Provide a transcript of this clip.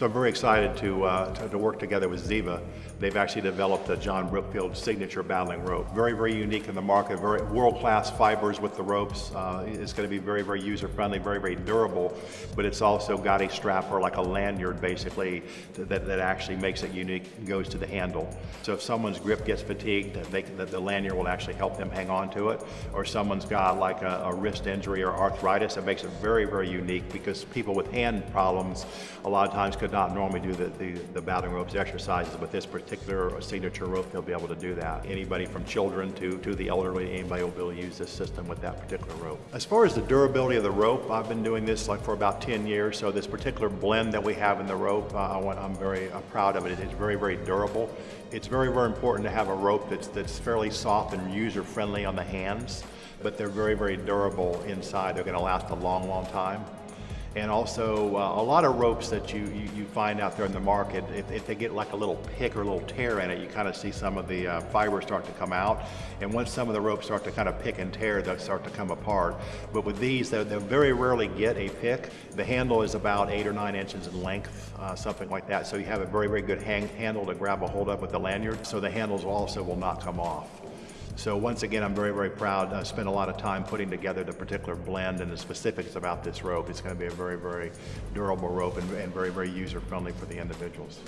So I'm very excited to, uh, to, to work together with Ziva. They've actually developed a John Brookfield signature battling rope. Very, very unique in the market, very world-class fibers with the ropes. Uh, it's going to be very, very user-friendly, very, very durable, but it's also got a strap or like a lanyard basically that, that actually makes it unique and goes to the handle. So if someone's grip gets fatigued, they, the, the lanyard will actually help them hang on to it. Or someone's got like a, a wrist injury or arthritis, it makes it very, very unique because people with hand problems a lot of times could not normally do the, the, the battling ropes exercises. but this particular signature rope, they'll be able to do that. Anybody from children to, to the elderly, anybody will be able to use this system with that particular rope. As far as the durability of the rope, I've been doing this like for about 10 years. So this particular blend that we have in the rope, uh, I'm very uh, proud of it. It's very, very durable. It's very, very important to have a rope that's, that's fairly soft and user-friendly on the hands, but they're very, very durable inside. They're gonna last a long, long time and also uh, a lot of ropes that you, you, you, find out there in the market, if, if, they get like a little pick or a little tear in it, you kind of see some of the uh, fibers start to come out. And once some of the ropes start to kind of pick and tear, they'll start to come apart. But with these, they very rarely get a pick. The handle is about eight or nine inches in length, uh, something like that. So you have a very, very good hang handle to grab a hold of with the lanyard. So the handles also will not come off. So once again, I'm very, very proud. I spent a lot of time putting together the particular blend and the specifics about this rope. It's going to be a very, very durable rope and, and very, very user-friendly for the individuals.